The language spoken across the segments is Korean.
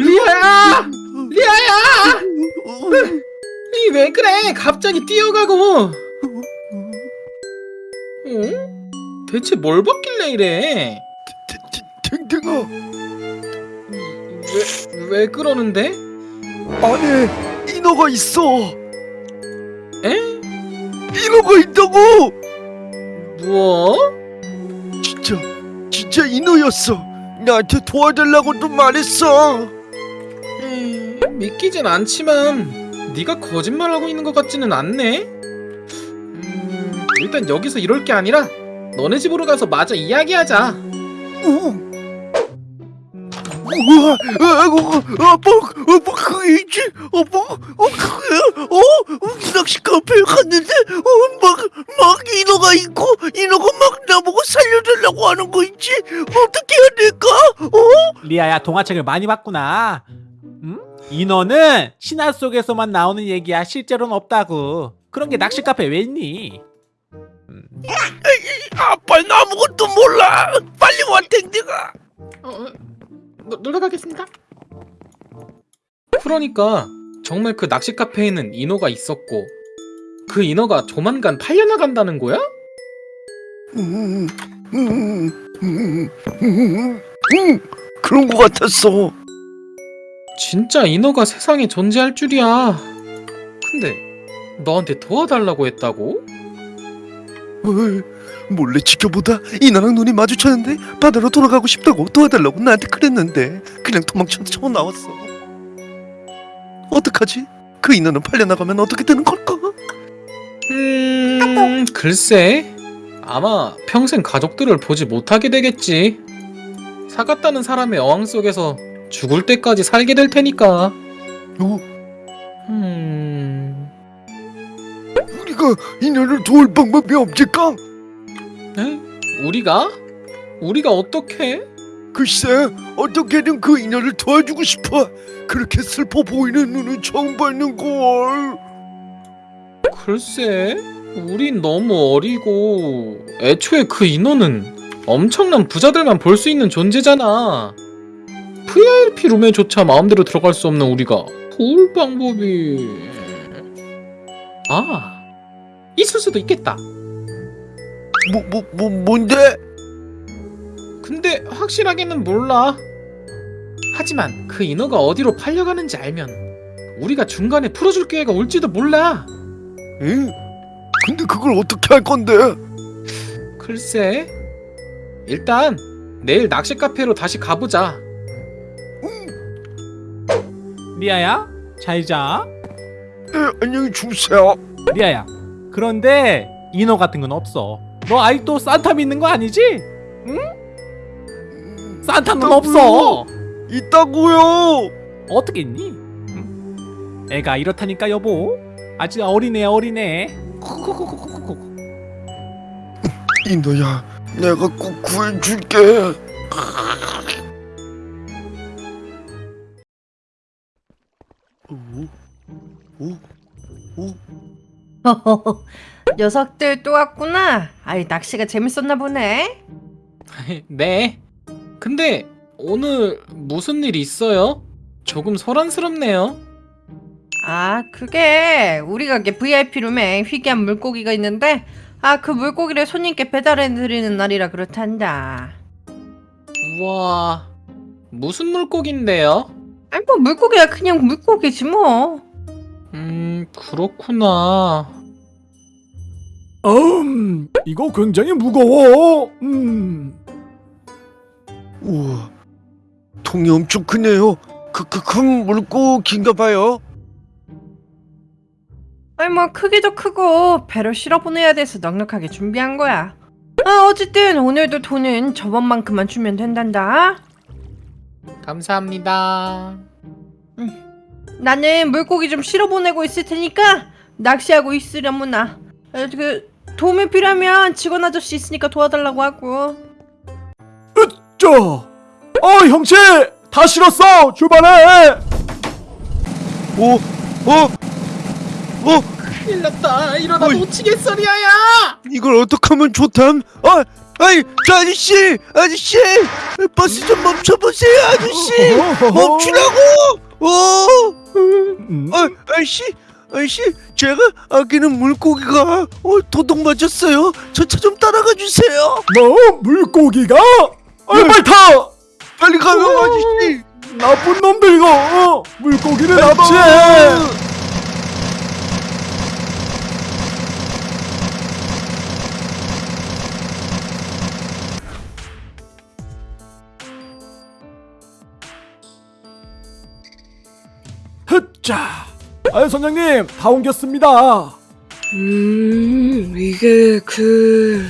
리아야! 리아야! 이왜 그래? 갑자기 뛰어가고. 어? 대체 뭘 받길래 이래? 탱탱아 왜, 왜 그러는데? 안에 인어가 있어 에? 인어가 있다고 뭐? 진짜 인어였어 나한테 도와달라고도 말했어 음, 믿기진 않지만 네가 거짓말하고 있는 것 같지는 않네. 음, 일단 여기서 이럴 게 아니라 너네 집으로 가서 마저 이야기하자. 우. 우와, 아, 뭐, 아, 뭐, 어, 뭐, 그게 있지? 어, 뭐, 어, 그게, 어, 어, 낚시 카페에 갔는데, 어, 막, 막 인어가 있고, 인어가 막 나보고 살려달라고 하는 거 있지? 어떻게 해야 될까? 어? 리아야 동화책을 많이 봤구나. 응? 인어는 신화 속에서만 나오는 얘기야. 실제로는 없다고. 그런 게 낚시 카페 왜 있니? 아빠는 아무것도 몰라. 빨리 와, 탱탱아. 어, 어, 노, 놀러 가겠습니다. 그러니까 정말 그 낚시 카페에는 인어가 있었고 그 인어가 조만간 팔려나간다는 거야? 그런 거 같았어. 진짜 인어가 세상에 존재할 줄이야. 근데 너한테 도와달라고 했다고? 몰래 지켜보다 이나랑 눈이 마주쳤는데 바다로 돌아가고 싶다고 도와달라고 나한테 그랬는데 그냥 도망쳐 쳐 나왔어. 어떡하지? 그 인어는 팔려나가면 어떻게 되는 걸까? 음, 글쎄. 아마 평생 가족들을 보지 못하게 되겠지. 사갔다는 사람의 어항 속에서 죽을 때까지 살게 될 테니까. 어, 음, 우리가 인어를 도울 방법이 없을까? 에? 우리가? 우리가 어떻게? 글쎄, 어떻게든 그 인어를 도와주고 싶어. 그렇게 슬퍼 보이는 눈은 처음 받는 걸. 글쎄, 우린 너무 어리고 애초에 그 인어는 엄청난 부자들만 볼 수 있는 존재잖아. VIP 룸에조차 마음대로 들어갈 수 없는 우리가 도울 방법이 아 있을 수도 있겠다. 뭐, 뭐, 뭐, 뭔데? 근데 확실하게는 몰라. 하지만 그 인어가 어디로 팔려가는지 알면 우리가 중간에 풀어줄 기회가 올지도 몰라. 응? 근데 그걸 어떻게 할 건데? 글쎄. 일단 내일 낚시 카페로 다시 가보자. 리아야 잘 자. 에, 안녕히 주무세요. 리아야. 그런데 인어 같은 건 없어. 너 아직도 산타 믿는 거 아니지? 산타는 없어. 있다고요. 어떻게 있니? 응? 애가 이렇다니까 여보. 아직 어리네 어리네. 인도야, 내가 꼭 구해줄게. 오, 오, 오. 녀석들 또 왔구나. 아이 낚시가 재밌었나 보네. 네. 근데 오늘 무슨 일 있어요? 조금 소란스럽네요. 아 그게 우리 가게 VIP 룸에 희귀한 물고기가 있는데 아 그 물고기를 손님께 배달해드리는 날이라 그렇단다. 우와. 무슨 물고기인데요? 아니 뭐 물고기야 그냥 물고기지 뭐. 음, 그렇구나. 음, 이거 굉장히 무거워. 음. 우와, 통이 엄청 크네요. 그, 그, 큰 물고기인가 봐요. 아니 뭐 크기도 크고 배를 실어 보내야 돼서 넉넉하게 준비한 거야. 아 어쨌든 오늘도 돈은 저번만큼만 주면 된단다. 감사합니다. 나는 물고기 좀 실어 보내고 있을 테니까 낚시하고 있으려무나. 에, 그 도움이 필요하면 직원 아저씨 있으니까 도와달라고 하고. 자, 어 형제 다 실었어. 출발해. 어, 어, 어, 큰 일 났다. 이러다 어이. 놓치겠어, 리아야! 이걸 어떻게 하면 좋담? 아, 아이 저 아저씨! 아저씨! 버스 좀 멈춰보세요 아저씨! 멈추라고! 어? 음, 아, 아저씨! 아저씨 제가 아끼는 물고기가 어, 도둑 맞았어요. 저 차 좀 따라가 주세요. 뭐 물고기가? 아 빨리 타! 빨리 가요 아저씨! 나쁜 놈들 이거 어, 물고기를 납치해. 자. 아 선장님 다 옮겼습니다. 음, 이게 그...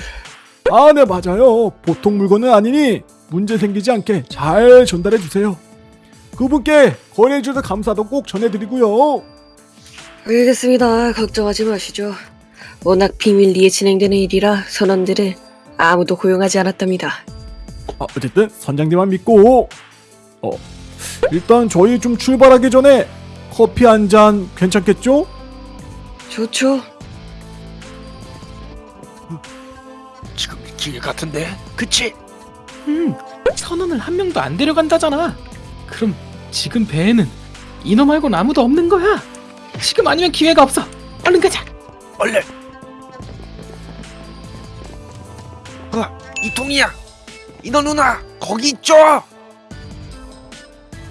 아, 네, 맞아요. 보통 물건은 아니니 문제 생기지 않게 잘 전달해 주세요. 그분께 거래해 주셔서 감사도 꼭 전해드리고요. 알겠습니다. 걱정하지 마시죠. 워낙 비밀리에 진행되는 일이라 선원들은 아무도 고용하지 않았답니다. 아, 어쨌든 선장님만 믿고 어, 일단 저희 좀 출발하기 전에 커피 한 잔 괜찮겠죠? 좋죠. 지금 길 같은데 그치? 음, 선원을 한 명도 안 데려간다잖아. 그럼 지금 배에는 인어 말고는 아무도 없는 거야. 지금 아니면 기회가 없어. 얼른 가자. 얼른 어 이통이야 인어 누나 거기 있죠?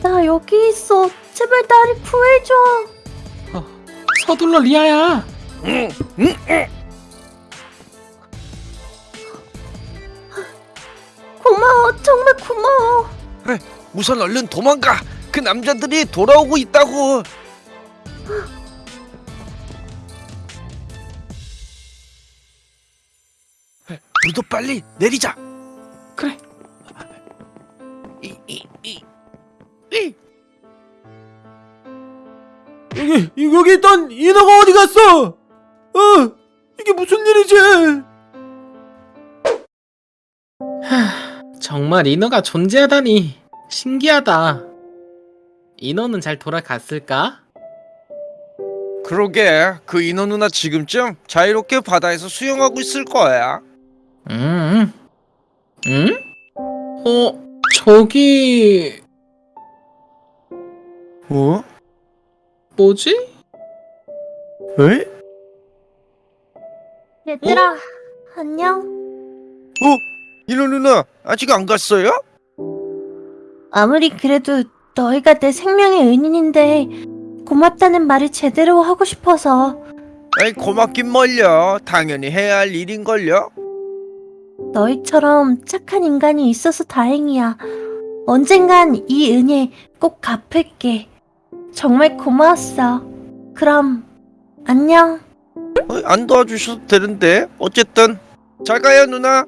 나 여기 있어. 제발 나를 구해줘. 서둘러 리아야. 응, 응, 응. 고마워. 정말 고마워. 우선 얼른 도망가. 그 남자들이 돌아오고 있다고. 우리도 빨리 내리자. 여기 이- 여기 있던 인어가 어디 갔어? 어 이게 무슨 일이지? 정말 인어가 존재하다니 신기하다. 인어는 잘 돌아갔을까? 그러게 그 인어 누나 지금쯤 자유롭게 바다에서 수영하고 있을 거야. 음. 응? 어, 저기 어? 뭐지? 에? 얘들아, 안녕. 어? 인어 누나 아직 안 갔어요? 아무리 그래도 너희가 내 생명의 은인인데 고맙다는 말을 제대로 하고 싶어서 에이 고맙긴 뭘요. 당연히 해야 할 일인걸요. 너희처럼 착한 인간이 있어서 다행이야. 언젠간 이 은혜 꼭 갚을게. 정말 고마웠어. 그럼 안녕. 어, 안 도와주셔도 되는데 어쨌든 잘 가요 누나.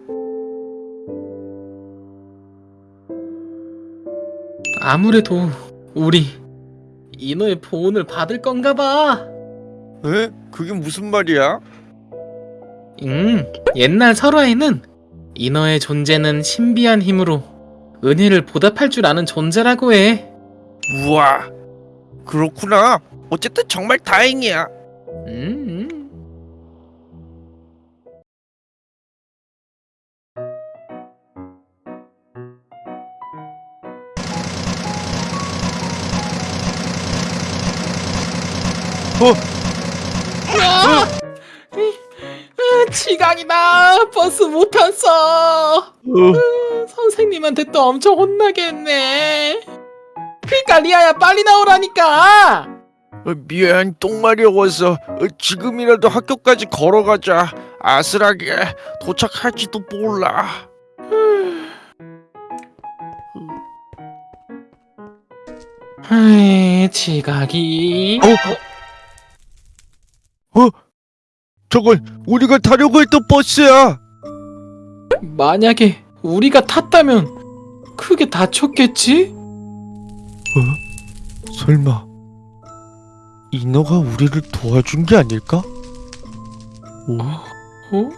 아무래도 우리 인어의 보온을 받을 건가 봐. 에? 그게 무슨 말이야? 음, 옛날 설화에는 인어의 존재는 신비한 힘으로 은혜를 보답할 줄 아는 존재라고 해. 우와 그렇구나. 어쨌든 정말 다행이야. 음, 음. 어? 아! 으, 지각이다. 버스 못 탔어. 으, 선생님한테 또 엄청 혼나겠네. 그러니까 리아야 빨리 나오라니까. 어, 미안 똥 마려워서 어, 지금이라도 학교까지 걸어가자. 아슬하게 도착할지도 몰라. 아이, 지각이. 저건 우리가 타려고 했던 버스야. 만약에 우리가 탔다면 크게 다쳤겠지? 설마 인어가 우리를 도와준 게 아닐까? 어?